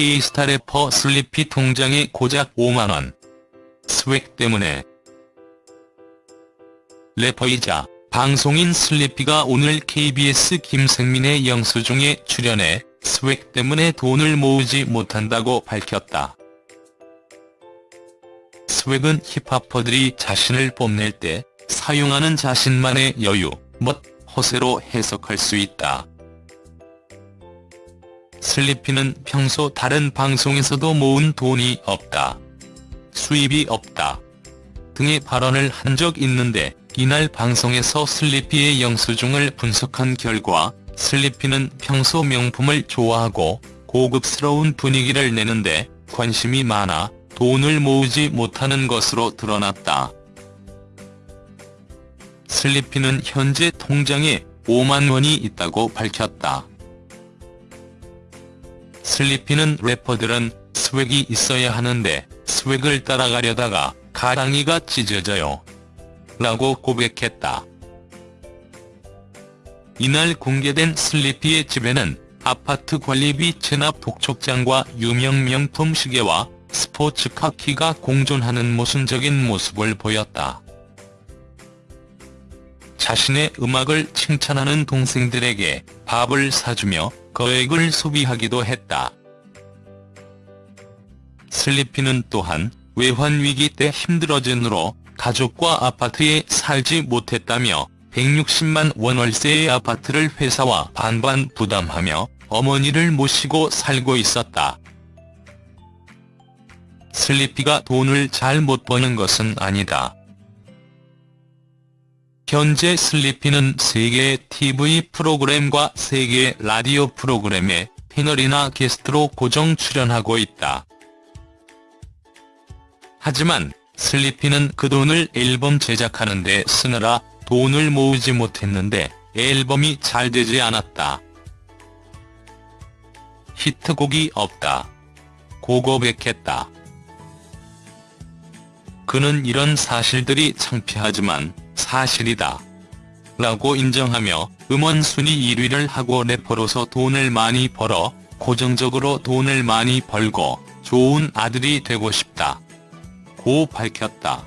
K스타 래퍼 슬리피 통장에 고작 5만원. swag 때문에. 래퍼이자 방송인 슬리피가 오늘 KBS 김생민의 영수증에 출연해 swag 때문에 돈을 모으지 못한다고 밝혔다. swag은 hiphopper들이 자신을 뽐낼 때 사용하는 자신만의 여유, 멋, 허세로 해석할 수 있다. 슬리피는 평소 다른 방송에서도 모은 돈이 없다. 수입이 없다. 등의 발언을 한 적 있는데 이날 방송에서 슬리피의 영수증을 분석한 결과 슬리피는 평소 명품을 좋아하고 고급스러운 분위기를 내는데 관심이 많아 돈을 모으지 못하는 것으로 드러났다. 슬리피는 현재 통장에 5만 원이 있다고 밝혔다. 슬리피는 래퍼들은 스웩이 있어야 하는데 스웩을 따라가려다가 가랑이가 찢어져요. 라고 고백했다. 이날 공개된 슬리피의 집에는 아파트 관리비 체납 독촉장과 유명 명품 시계와 스포츠카 키가 공존하는 모순적인 모습을 보였다. 자신의 음악을 칭찬하는 동생들에게 밥을 사주며 거액을 소비하기도 했다. 슬리피는 또한 외환위기 때 힘들어진으로 가족과 아파트에 살지 못했다며 160만 원 월세의 아파트를 회사와 반반 부담하며 어머니를 모시고 살고 있었다. 슬리피가 돈을 잘 못 버는 것은 아니다. 현재 슬리피는 3개의 TV 프로그램과 3개의 라디오 프로그램에 패널이나 게스트로 고정 출연하고 있다. 하지만 슬리피는 그 돈을 앨범 제작하는 데 쓰느라 돈을 모으지 못했는데 앨범이 잘 되지 않았다. 히트곡이 없다. 고고백했다. 그는 이런 사실들이 창피하지만 사실이다. 라고 인정하며 음원 순위 1위를 하고 래퍼로서 돈을 많이 벌어 고정적으로 돈을 많이 벌고 좋은 아들이 되고 싶다. 고 밝혔다.